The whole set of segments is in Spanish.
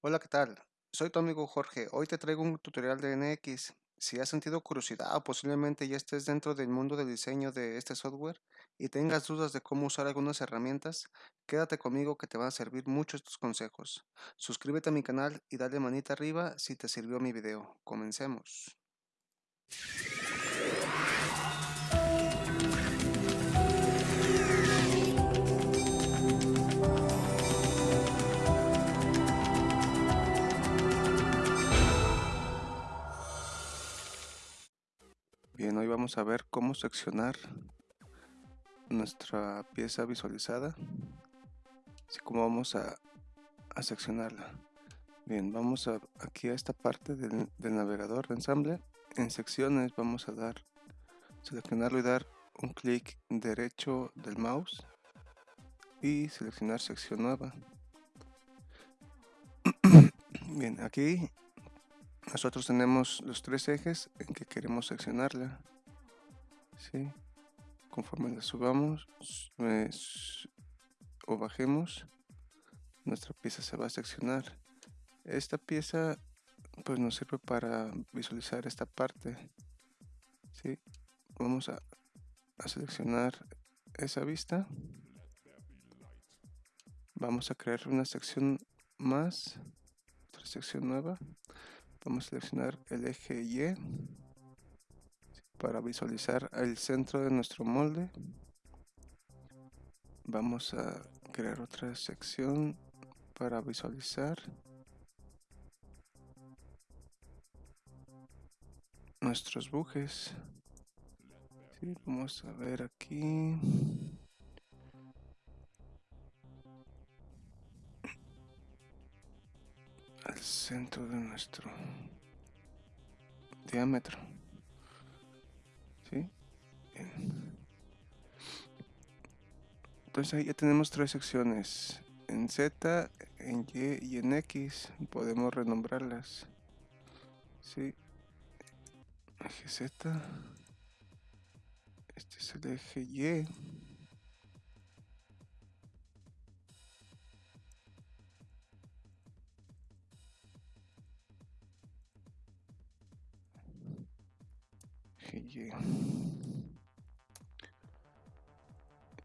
Hola, ¿qué tal? Soy tu amigo Jorge. Hoy te traigo un tutorial de NX. Si has sentido curiosidad o posiblemente ya estés dentro del mundo del diseño de este software y tengas dudas de cómo usar algunas herramientas, quédate conmigo que te van a servir mucho estos consejos. Suscríbete a mi canal y dale manita arriba si te sirvió mi video. Comencemos. Vamos a ver cómo seccionar nuestra pieza visualizada, así como vamos a, a seccionarla. Bien, vamos a, aquí a esta parte del, navegador de ensamble. En secciones vamos a dar, seleccionarlo y dar un clic derecho del mouse y seleccionar sección nueva. Bien, aquí nosotros tenemos los tres ejes en que queremos seccionarla. ¿Sí? Conforme la subamos o bajemos, nuestra pieza se va a seccionar. Esta pieza pues nos sirve para visualizar esta parte. ¿sí? Vamos a, a seleccionar esa vista. Vamos a crear una sección más, otra sección nueva vamos a seleccionar el eje Y para visualizar el centro de nuestro molde. Vamos a crear otra sección para visualizar nuestros bujes. Vamos a ver aquí. Al centro de nuestro diámetro. ¿Sí? Entonces ahí ya tenemos tres secciones. En Z, en Y y en X podemos renombrarlas. ¿Sí? Eje Z. Este es el eje Y. Y.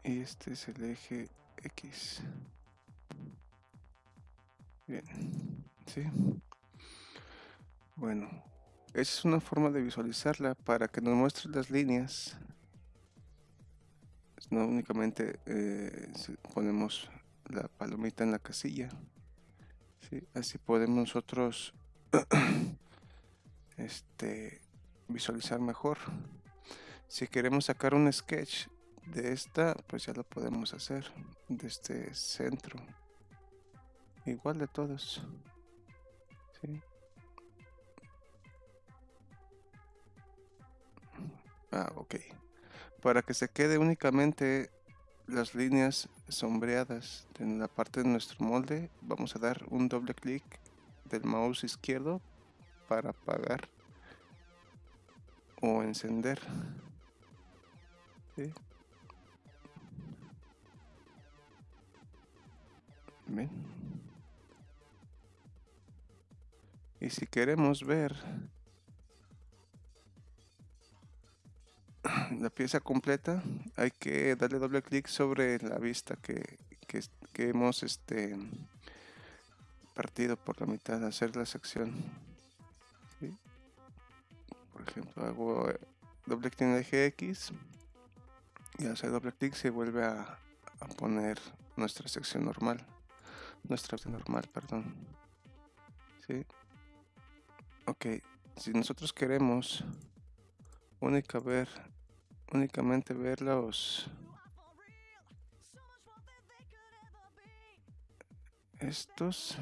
este es el eje X. Bien, ¿sí? Bueno, esa es una forma de visualizarla para que nos muestre las líneas. No únicamente eh, ponemos la palomita en la casilla. ¿sí? Así podemos nosotros este, visualizar mejor. Si queremos sacar un sketch de esta, pues ya lo podemos hacer de este centro. Igual de todos. Ah, ok. Para que se quede únicamente las líneas sombreadas en la parte de nuestro molde, vamos a dar un doble clic del mouse izquierdo para apagar o encender. Y si queremos ver la pieza completa, hay que darle doble clic sobre la vista que, que, hemos este, partido por la mitad, hacer la sección por ejemplo hago eh, doble clic en el eje X y al hacer doble clic se vuelve a, poner nuestra sección normal nuestra normal perdón ¿Sí? ok si nosotros queremos única ver únicamente ver los estos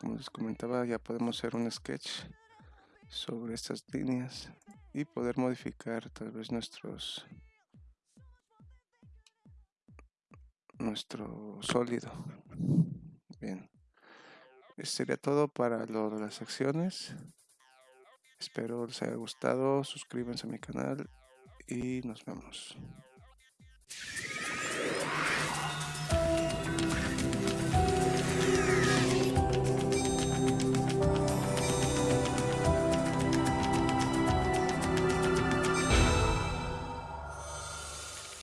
como les comentaba ya podemos hacer un sketch sobre estas líneas y poder modificar tal vez nuestros nuestro sólido. Bien. Eso sería todo para las secciones espero les haya gustado. Suscríbanse a mi canal y nos vemos.